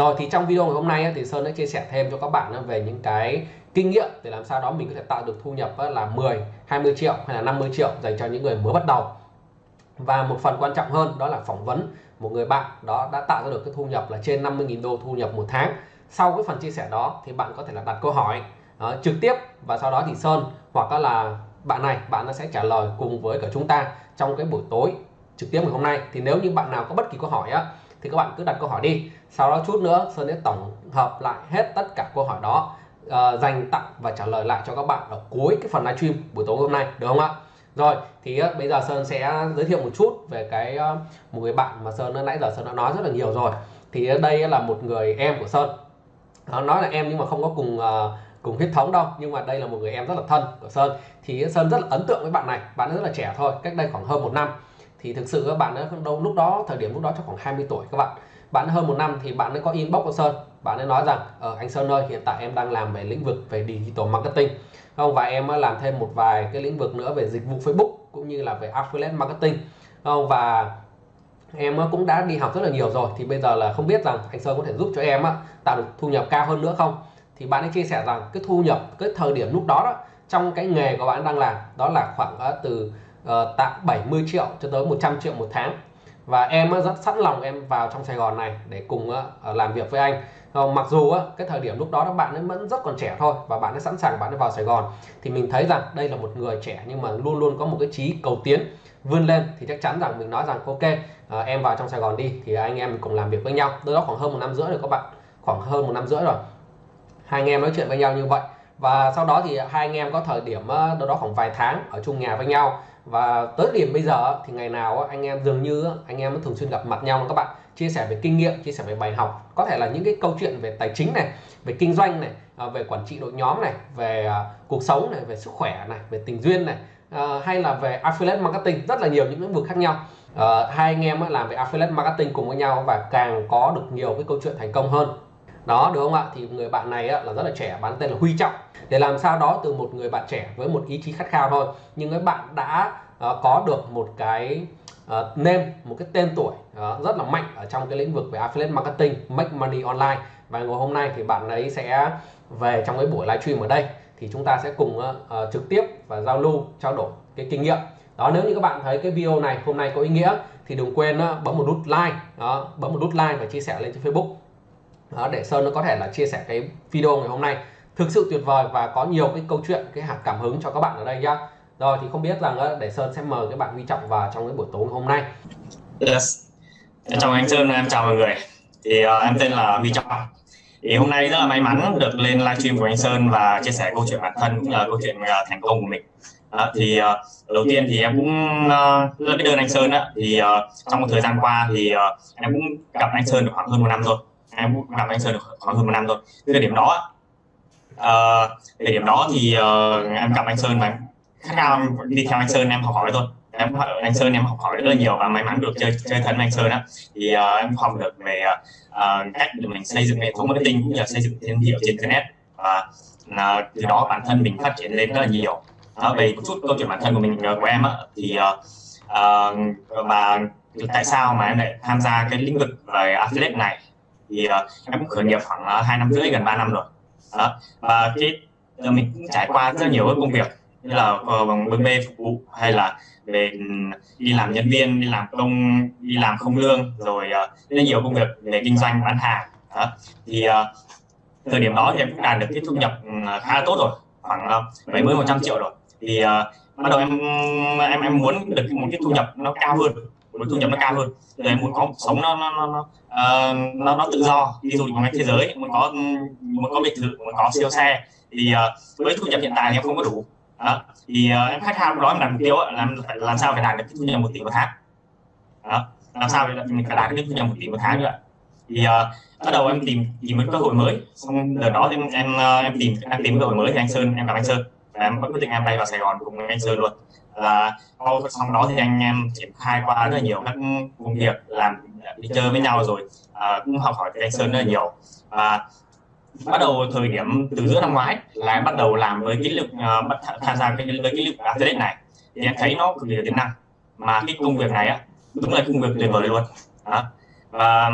rồi thì trong video ngày hôm nay thì Sơn đã chia sẻ thêm cho các bạn về những cái kinh nghiệm để làm sao đó mình có thể tạo được thu nhập là 10 20 triệu hay là 50 triệu dành cho những người mới bắt đầu. Và một phần quan trọng hơn đó là phỏng vấn một người bạn đó đã tạo ra được cái thu nhập là trên 50.000 đô thu nhập một tháng. Sau cái phần chia sẻ đó thì bạn có thể là đặt câu hỏi đó, trực tiếp và sau đó thì Sơn hoặc là bạn này bạn nó sẽ trả lời cùng với cả chúng ta trong cái buổi tối trực tiếp ngày hôm nay. Thì nếu như bạn nào có bất kỳ câu hỏi á thì các bạn cứ đặt câu hỏi đi. Sau đó chút nữa Sơn sẽ tổng hợp lại hết tất cả câu hỏi đó uh, dành tặng và trả lời lại cho các bạn ở cuối cái phần livestream buổi tối hôm nay được không ạ? Rồi thì uh, bây giờ Sơn sẽ giới thiệu một chút về cái uh, một người bạn mà Sơn nãy giờ Sơn đã nói rất là nhiều rồi. Thì uh, đây là một người em của Sơn. Nó nói là em nhưng mà không có cùng uh, cùng huyết thống đâu nhưng mà đây là một người em rất là thân của Sơn. Thì Sơn rất là ấn tượng với bạn này bạn rất là trẻ thôi cách đây khoảng hơn một năm thì thực sự các bạn ấy đâu, lúc đó, thời điểm lúc đó chắc khoảng 20 tuổi các bạn. Bạn hơn một năm thì bạn ấy có inbox của Sơn. Bạn ấy nói rằng ở anh Sơn ơi, hiện tại em đang làm về lĩnh vực về digital marketing. Không, và em làm thêm một vài cái lĩnh vực nữa về dịch vụ Facebook cũng như là về affiliate marketing. Không, và em cũng đã đi học rất là nhiều rồi. Thì bây giờ là không biết rằng anh Sơn có thể giúp cho em tạo được thu nhập cao hơn nữa không? Thì bạn ấy chia sẻ rằng cái thu nhập, cái thời điểm lúc đó đó, trong cái nghề của bạn đang làm, đó là khoảng ờ, từ Ờ, uh, 70 triệu cho tới 100 triệu một tháng. Và em ờ, rất sẵn lòng em vào trong Sài Gòn này để cùng ờ, làm việc với anh. Mặc dù cái thời điểm lúc đó các bạn ấy vẫn rất còn trẻ thôi và bạn ấy sẵn sàng bạn ấy vào Sài Gòn thì mình thấy rằng đây là một người trẻ nhưng mà luôn luôn có một cái trí cầu tiến vươn lên thì chắc chắn rằng mình nói rằng ok em vào trong Sài Gòn đi thì anh em mình cùng làm việc với nhau. Đó khoảng hơn một năm rưỡi rồi các bạn. Khoảng hơn một năm rưỡi rồi. Hai anh em nói chuyện với nhau như vậy. Và sau đó thì hai anh em có thời điểm đâu đó khoảng vài tháng ở chung nhà với nhau và tới điểm bây giờ thì ngày nào anh em dường như anh em thường xuyên gặp mặt nhau. Các bạn chia sẻ về kinh nghiệm, chia sẻ về bài học. Có thể là những cái câu chuyện về tài chính này, về kinh doanh này à, về quản trị đội nhóm này, về à, cuộc sống này, về sức khỏe này, về tình duyên này à, hay là về affiliate marketing. Rất là nhiều những lĩnh vực khác nhau. Ờ, hai anh em làm về affiliate marketing cùng với nhau và càng có được nhiều cái câu chuyện thành công hơn đó đúng không ạ? Thì người bạn này là rất là trẻ bạn tên là Huy Trọng. Để làm sao đó từ một người bạn trẻ với một ý chí khát khao thôi. Nhưng các bạn đã uh, có được một cái uh, name một cái tên tuổi uh, rất là mạnh ở trong cái lĩnh vực về affiliate marketing make money online. Và ngày hôm nay thì bạn ấy sẽ về trong cái buổi livestream ở đây. Thì chúng ta sẽ cùng uh, trực tiếp và giao lưu trao đổi cái kinh nghiệm. Đó nếu như các bạn thấy cái video này hôm nay có ý nghĩa thì đừng quên uh, bấm một nút like. Đó, bấm một nút like và chia sẻ lên trên Facebook đó, để Sơn nó có thể là chia sẻ cái video ngày hôm nay. Thực sự tuyệt vời và có nhiều cái câu chuyện cái hạt cảm hứng cho các bạn ở đây nhá. Rồi thì không biết rằng để Sơn sẽ mời các bạn Huy Trọng vào trong cái buổi tối ngày hôm nay. Yes. chào anh Sơn em chào mọi người. Thì uh, em tên là Huy Trọng. Thì hôm nay rất là may mắn được lên livestream của anh Sơn và chia sẻ câu chuyện bản thân cũng là câu chuyện uh, thành công của mình. À, thì uh, đầu tiên thì em cũng uh, rất biết ơn anh Sơn á. Thì uh, trong một thời gian qua thì uh, em cũng gặp anh Sơn được khoảng hơn một năm rồi em cũng gặp anh Sơn được khoảng hơn một năm rồi thời điểm đó uh, thời điểm đó thì uh, em gặp anh Sơn và khát khao đi theo anh Sơn em học hỏi thôi. Em anh Sơn em học hỏi rất là nhiều và may mắn được chơi chơi thân với anh Sơn á. Thì uh, em học được về uh, cách để mình xây dựng hệ thống marketing cũng như là xây dựng thương hiệu trên internet. Và uh, từ đó bản thân mình phát triển lên rất là nhiều. Uh, về một chút câu chuyện bản thân của mình của em á thì uh, uh, và tại sao mà em lại tham gia cái lĩnh vực về affiliate này? Thì uh, em cũng khởi nghiệp khoảng uh, hai năm rưỡi gần 3 năm rồi đó. và cái uh, mình cũng trải qua rất nhiều công việc như là uh, bên bê phục vụ hay là về ừ, đi làm nhân viên đi làm công đi làm không lương rồi uh, rất nhiều công việc về kinh doanh bán hàng đó. thì uh, thời điểm đó thì em cũng đạt được cái thu nhập ừ, khá là tốt rồi khoảng bảy mươi một trăm triệu rồi thì uh, bắt đầu em em em muốn được một cái thu nhập nó cao hơn một thu nhập nó cao hơn. Thì em muốn có một sống nó nó nó nó, uh, nó, nó tự do đi du lịch vòng thế giới muốn có muốn có biệt thự muốn có siêu xe. Thì uh, với thu nhập hiện tại thì em không có đủ. Đó. thì uh, em khát khao đó em đặt mục tiêu làm làm sao phải đạt được cái thu nhập một tỷ một tháng. Đó. làm sao để mình phải đạt được cái thu nhập một tỷ một tháng nữa. Thì uh, bắt đầu em tìm tìm một cơ hội mới. Xong đợt đó em em em tìm em tìm cơ hội mới thì anh sơn em gặp anh sơn. Và em quyết định em bay vào sài gòn cùng anh sơn luôn là sau đó thì anh em triển khai qua rất là nhiều các công việc làm đi chơi với nhau rồi à, cũng học hỏi từ anh Sơn rất là nhiều. Và bắt đầu thời điểm từ giữa năm ngoái là em bắt đầu làm với cái lực uh, bắt tham gia cái với cái lực athlete này. Thì em thấy nó cực kỳ tiềm năng mà cái công việc này á đúng là công việc tuyệt vời luôn. Đó. và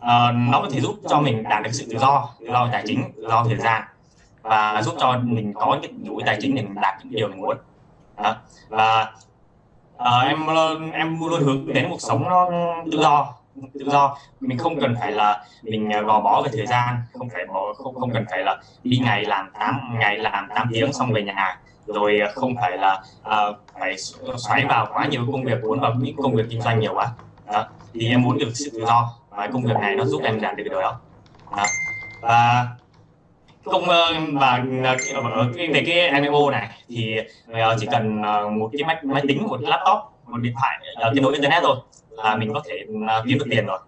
à, nó có thể giúp cho mình đạt được sự tự do tự do tài chính tự do thời gian và giúp cho mình có những đủ tài chính để mình đạt những điều mình muốn à, và à, em em luôn hướng đến cuộc sống nó tự do tự do. Mình không cần phải là mình ờ, gò bó về thời gian không phải bỏ không không cần phải là đi ngày làm 8 ngày làm 8 tiếng xong về nhà. Rồi ờ, không phải là uh, phải xoáy vào quá nhiều công việc muốn vào những công việc kinh doanh nhiều quá. Đó. thì em muốn được sự tự do và công việc này nó giúp em đạt được điều đó, đó. và công ờ, và ờ, ờ, ở về cái MMO này thì chỉ cần một cái máy, máy tính một laptop một điện thoại kết nối internet thôi là mình có thể kiếm được tiền rồi.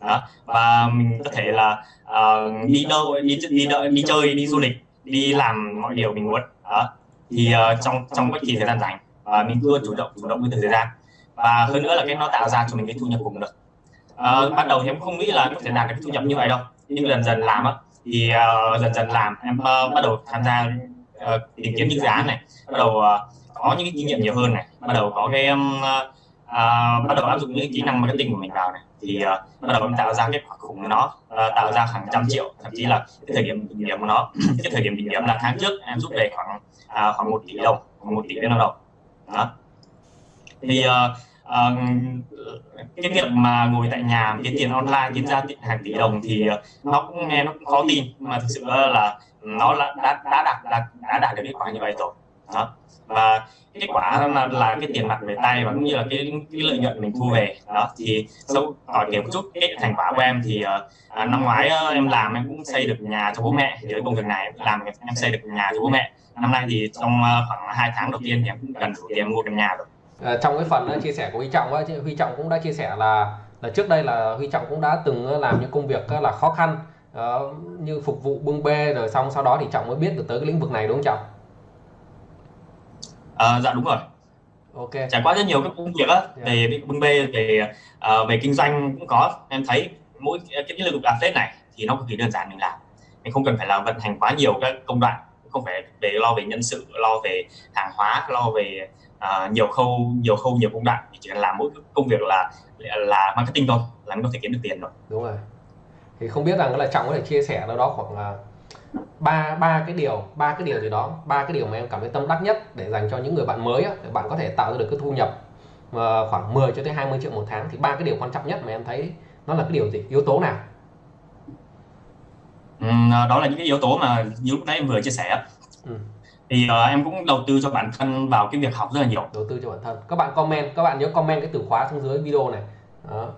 Đó. và mình có thể là uh, đi đâu đi đi, đi đi chơi đi du lịch đi làm mọi điều mình muốn. Đó thì uh, trong trong bất kỳ thời gian rảnh uh, mình luôn chủ động chủ động với thời gian. Và hơn nữa là cái nó tạo ra cho mình cái thu nhập cùng được. Uh, ban đầu thì em không nghĩ là có thể đạt được thu nhập như vậy đâu. Nhưng dần dần làm á thì uh, dần dần làm em uh, bắt đầu tham gia uh, tìm kiếm những dự án này bắt đầu uh, có những cái kinh nghiệm nhiều hơn này bắt đầu có cái um, uh, bắt đầu áp dụng những kỹ năng marketing của mình vào này. Thì uh, bắt đầu em tạo ra kết quả khủng của nó uh, tạo ra hàng trăm triệu thậm chí là cái thời điểm đỉnh điểm của nó cái thời điểm đỉnh điểm là tháng trước em rút về khoảng uh, khoảng một tỷ đồng khoảng một tỷ viên đồng đó. Thì uh, uh, cái việc mà ngồi tại nhà kiếm tiền online kiếm ra hàng tỷ đồng thì ờ, nó cũng nghe nó cũng khó tin mà thực sự là nó đã đã đã đạt đã, đã đạt được kết quả như vậy rồi. Đó. Và kết quả là, là cái tiền mặt về tay và cũng như là cái, cái lợi nhuận mình thu về. Đó thì sau hỏi kiểu một chút cái thành quả của em thì uh, năm ngoái uh, em làm em cũng xây được nhà cho bố mẹ với công việc này làm em xây được nhà cho bố mẹ. Năm nay thì trong uh, khoảng hai tháng đầu tiên thì em cũng cần đủ tiền mua căn nhà rồi à, trong cái phần uh, chia sẻ của Huy Trọng Huy Trọng cũng đã chia sẻ là là trước đây là Huy Trọng cũng đã từng làm những công việc là khó khăn uh, như phục vụ bưng bê rồi xong sau đó thì Trọng mới biết được tới cái lĩnh vực này đúng không Trọng? À, dạ đúng rồi. Ok. Trải qua rất nhiều các công việc á yeah. Dạ. về bưng bê về uh, về kinh doanh cũng có em thấy mỗi cái lĩnh vực affiliate này thì nó cực kỳ đơn giản mình làm mình không cần phải làm vận hành quá nhiều các công đoạn không phải về lo về nhân sự lo về hàng hóa lo về uh, nhiều khâu nhiều khâu nhiều công đoạn thì chỉ cần làm mỗi công việc là là marketing thôi là mình có thể kiếm được tiền rồi. Đúng rồi. Thì không biết rằng là trọng có thể chia sẻ đâu đó khoảng ba ba cái điều ba cái điều gì đó ba cái điều mà em cảm thấy tâm đắc nhất để dành cho những người bạn mới á, để bạn có thể tạo ra được cái thu nhập uh, khoảng 10 cho tới 20 triệu một tháng thì ba cái điều quan trọng nhất mà em thấy nó là cái điều gì? Yếu tố nào? Ừ, đó là những cái yếu tố mà như lúc nãy em vừa chia sẻ ừ. Thì uh, em cũng đầu tư cho bản thân vào cái việc học rất là nhiều đầu tư cho bản thân các bạn comment các bạn nhớ comment cái từ khóa xuống dưới video này đó.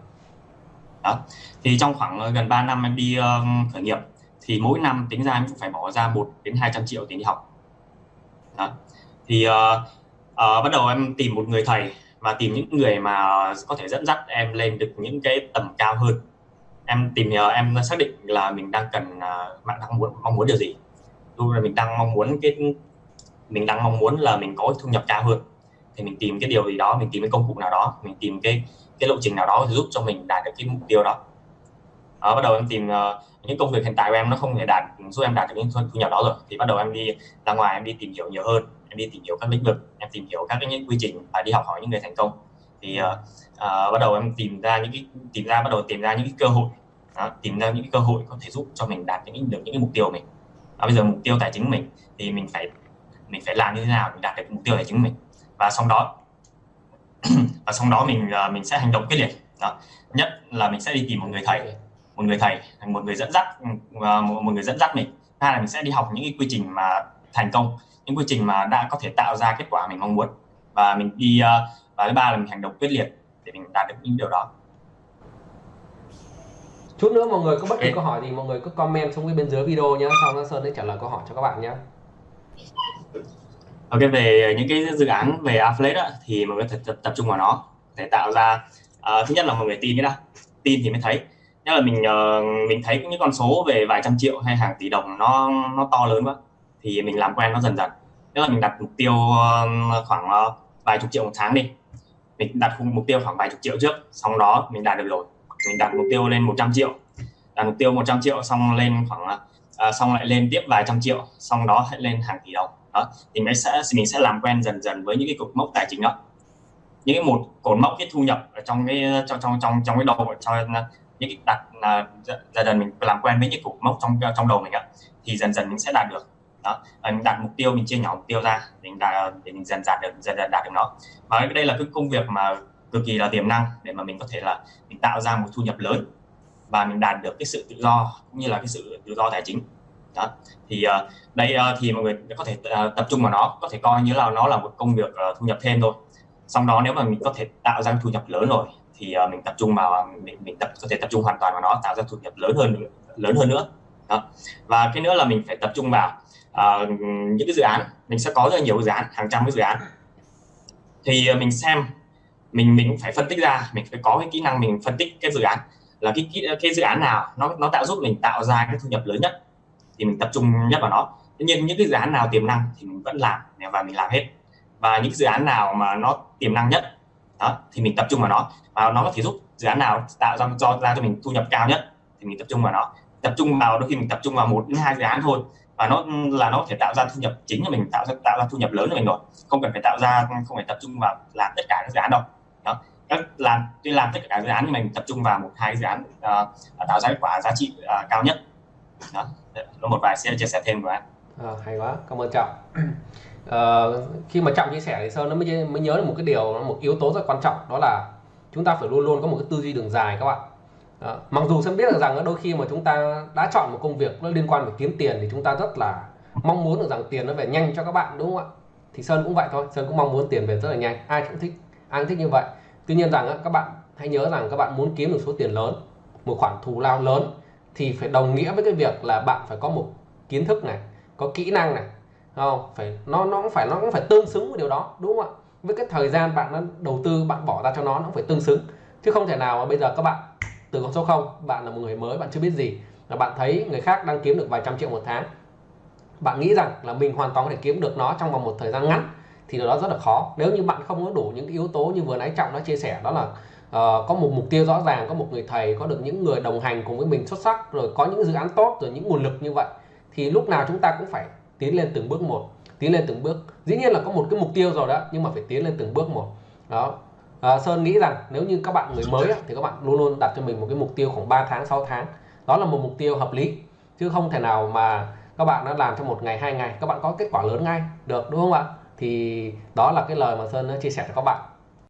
đó. thì trong khoảng gần 3 năm em đi uh, khởi nghiệp thì mỗi năm tính ra em cũng phải bỏ ra 1 đến 200 triệu tiền đi học đó. thì uh, uh, bắt đầu em tìm một người thầy và tìm những người mà có thể dẫn dắt em lên được những cái tầm cao hơn em tìm hiểu em xác định là mình đang cần uh, bạn đang muốn mong muốn điều gì dù là mình đang mong muốn cái mình đang mong muốn là mình có thu nhập cao hơn. Thì mình tìm cái điều gì đó mình tìm cái công cụ nào đó mình tìm cái cái lộ trình nào đó giúp cho mình đạt được cái mục tiêu đó. Đó, bắt đầu em tìm uh, những công việc hiện tại của em nó không thể đạt giúp em đạt được những thu nhập đó rồi. Thì bắt đầu em đi ra ngoài em đi tìm hiểu nhiều hơn em đi tìm hiểu các lĩnh vực em tìm hiểu các cái những quy trình và đi học hỏi những người thành công. Thì uh, uh, bắt đầu em tìm ra những cái tìm ra bắt đầu tìm ra những cái cơ hội. Đó, tìm ra những cái cơ hội có thể giúp cho mình đạt những được những cái mục tiêu của mình. À, bây giờ mục tiêu tài chính của mình thì mình phải mình phải làm như thế nào để đạt được mục tiêu tài chính mình. Và sau đó và sau đó mình mình sẽ hành động quyết liệt. Đó. nhất là mình sẽ đi tìm một người thầy một người thầy một người dẫn dắt một người dẫn dắt mình. Hai là mình sẽ đi học những cái quy trình mà thành công những quy trình mà đã có thể tạo ra kết quả mình mong muốn. Và mình đi ờ, và thứ ba là mình hành động quyết liệt để mình đạt được những điều đó. Chút nữa mọi người có bất kỳ câu hỏi thì mọi người cứ comment xuống bên dưới video nhé sau đó sơn sẽ trả lời câu hỏi cho các bạn nhé ok về những cái dự án về affiliate thì mọi người tập, tập, tập trung vào nó để tạo ra uh, thứ nhất là mọi người tin cái đã. Tin thì mới thấy. Nhất là mình uh, mình thấy những con số về vài trăm triệu hay hàng tỷ đồng nó nó to lớn quá thì mình làm quen nó dần dần. Nhất là mình đặt mục tiêu uh, khoảng uh, vài chục triệu một tháng đi. Mình đặt mục tiêu khoảng vài chục triệu trước xong đó mình đạt được rồi. Mình đặt mục tiêu lên 100 triệu. Đặt mục tiêu 100 triệu xong lên khoảng uh, xong lại lên tiếp vài trăm triệu xong đó lại lên hàng tỷ đồng đó, thì mình sẽ mình sẽ làm quen dần dần với những cái cột mốc tài chính đó. Những cái một cột mốc cái thu nhập ở trong cái, trong trong trong trong cái đầu, cho những cái đặt là dần dần mình làm quen với những cục mốc trong trong đầu mình ạ, thì dần dần mình sẽ đạt được. Đó mình đặt mục tiêu, mình chia nhỏ mục tiêu ra mình đạt, để mình dần dần được, dần dần đạt được nó. Và đây là cái công việc mà cực kỳ là tiềm năng để mà mình có thể là mình tạo ra một thu nhập lớn và mình đạt được cái sự tự do, cũng như là cái sự tự do tài chính đó. Thì uh, đây uh, thì mọi người có thể uh, tập trung vào nó có thể coi như là nó là một công việc uh, thu nhập thêm thôi. Xong đó nếu mà mình có thể tạo ra thu nhập lớn rồi thì uh, mình tập trung vào mình mình tập có thể tập trung hoàn toàn vào nó tạo ra thu nhập lớn hơn lớn hơn nữa. Đó. và cái nữa là mình phải tập trung vào uh, những cái dự án. Mình sẽ có rất nhiều dự án hàng trăm cái dự án. Thì uh, mình xem mình mình phải phân tích ra mình phải có cái kỹ năng mình phân tích cái dự án. Là cái cái, cái dự án nào nó nó tạo giúp mình tạo ra cái thu nhập lớn nhất thì mình tập trung nhất vào nó. Tuy nhiên những cái dự án nào tiềm năng thì mình vẫn làm và mình làm hết. Và những dự án nào mà nó tiềm năng nhất đó thì mình tập trung vào nó. Và nó có thể giúp dự án nào tạo ra cho ra cho mình thu nhập cao nhất thì mình tập trung vào nó. Tập trung vào đôi khi mình tập trung vào một đến hai dự án thôi và nó là nó có thể tạo ra thu nhập chính cho mình tạo ra tạo ra thu nhập lớn cho mình rồi. Không cần phải tạo ra không phải tập trung vào làm tất cả các dự án đâu. Đó. Các làm tuy làm tất cả các dự án nhưng mình tập trung vào một hai dự án uh, tạo ra kết quả giá trị uh, cao nhất đó. Có một vài sẽ chia sẻ thêm của anh. À, hay quá. Cảm ơn trọng. À, khi mà trọng chia sẻ thì sơn nó mới mới nhớ được một cái điều một yếu tố rất quan trọng đó là chúng ta phải luôn luôn có một cái tư duy đường dài các bạn. À, mặc dù sơn biết được rằng đôi khi mà chúng ta đã chọn một công việc nó liên quan đến kiếm tiền thì chúng ta rất là mong muốn được rằng tiền nó về nhanh cho các bạn đúng không ạ? Thì sơn cũng vậy thôi. Sơn cũng mong muốn tiền về rất là nhanh. Ai cũng thích ai cũng thích như vậy. Tuy nhiên rằng các bạn hãy nhớ rằng các bạn muốn kiếm được số tiền lớn một khoản thù lao lớn thì phải đồng nghĩa với cái việc là bạn phải có một kiến thức này, có kỹ năng này không? Phải, nó nó cũng phải, nó cũng phải tương xứng với điều đó, đúng không ạ? Với cái thời gian bạn đã đầu tư, bạn bỏ ra cho nó nó cũng phải tương xứng. Chứ không thể nào mà bây giờ các bạn, từ con số 0 bạn là một người mới, bạn chưa biết gì là bạn thấy người khác đang kiếm được vài trăm triệu một tháng. Bạn nghĩ rằng là mình hoàn toàn có thể kiếm được nó trong vòng một thời gian ngắn, thì điều đó rất là khó. Nếu như bạn không có đủ những yếu tố như vừa nãy trọng đã chia sẻ, đó là uh, có một mục tiêu rõ ràng có một người thầy có được những người đồng hành cùng với mình xuất sắc rồi có những dự án tốt rồi những nguồn lực như vậy thì lúc nào chúng ta cũng phải tiến lên từng bước một tiến lên từng bước. Dĩ nhiên là có một cái mục tiêu rồi đó nhưng mà phải tiến lên từng bước một. Đó. À, Sơn nghĩ rằng nếu như các bạn người mới thì các bạn luôn luôn đặt cho mình một cái mục tiêu khoảng 3 tháng 6 tháng. Đó là một mục tiêu hợp lý chứ không thể nào mà các bạn đã làm trong một ngày hai ngày các bạn có kết quả lớn ngay được đúng không ạ? Thì đó là cái lời mà Sơn chia sẻ cho các bạn.